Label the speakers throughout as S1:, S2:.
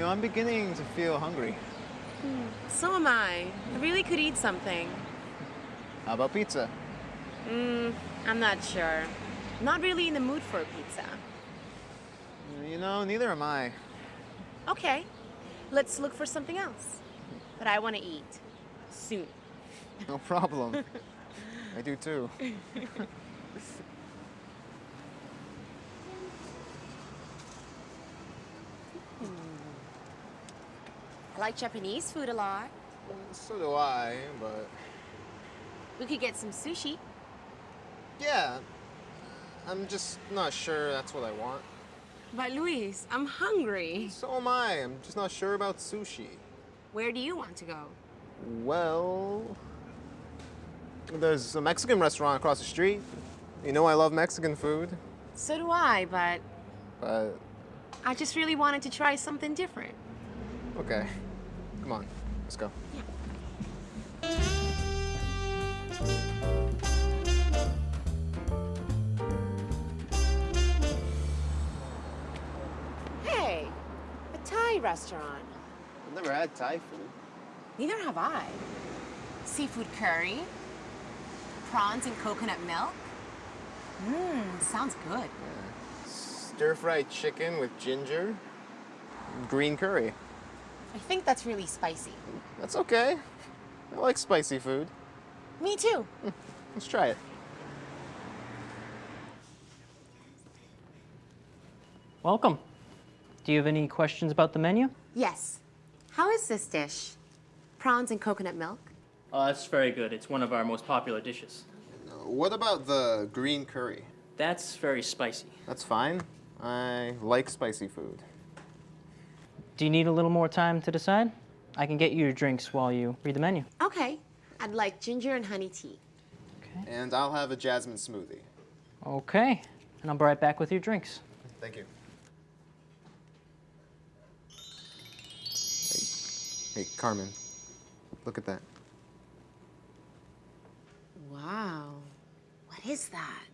S1: know, I'm beginning to feel hungry.
S2: So am I. I really could eat something.
S1: How about pizza?
S2: Mm, I'm not sure. Not really in the mood for a pizza.
S1: You know, neither am I.
S2: Okay, let's look for something else. But I want to eat. Soon.
S1: No problem. I do too.
S2: like Japanese food a lot.
S1: So do I, but
S2: We could get some sushi.
S1: yeah, I'm just not sure that's what I want.
S2: But Luis, I'm hungry.
S1: So am I. I'm just not sure about sushi.
S2: Where do you want to go?
S1: Well, there's a Mexican restaurant across the street. You know I love Mexican food,
S2: So do I, but
S1: but
S2: I just really wanted to try something different.
S1: okay. Come on, let's go.
S2: Hey, a Thai restaurant.
S1: I've never had Thai food.
S2: Neither have I. Seafood curry, prawns and coconut milk. Mmm, sounds good.
S1: Stir-fried chicken with ginger, green curry.
S2: I think that's really spicy.
S1: That's okay. I like spicy food.
S2: Me too.
S1: Hmm, let's try it.
S3: Welcome. Do you have any questions about the menu?
S2: Yes. How is this dish? Prawns and coconut milk?
S3: Uh, oh, that's very good. It's one of our most popular dishes.
S1: Uh, what about the green curry?
S3: That's very spicy.
S1: That's fine. I like spicy food.
S3: Do you need a little more time to decide? I can get you your drinks while you read the menu.
S2: Okay. I'd like ginger and honey tea. Okay.
S1: And I'll have a jasmine smoothie.
S3: Okay. And I'll be right back with your drinks.
S1: Thank you. Hey, hey, Carmen, look at that.
S2: Wow. What is that?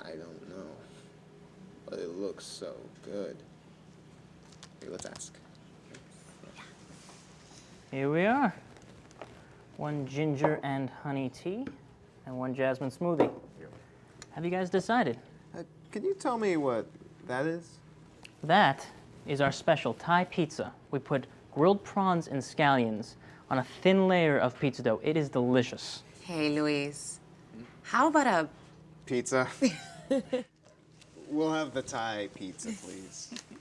S1: I don't know, but it looks so good. Hey, let's ask.
S3: Here we are. One ginger and honey tea, and one jasmine smoothie. Have you guys decided?
S1: Uh, can you tell me what that is?
S3: That is our special Thai pizza. We put grilled prawns and scallions on a thin layer of pizza dough. It is delicious.
S2: Hey, Luis. How about a
S1: Pizza. we'll have the Thai pizza, please.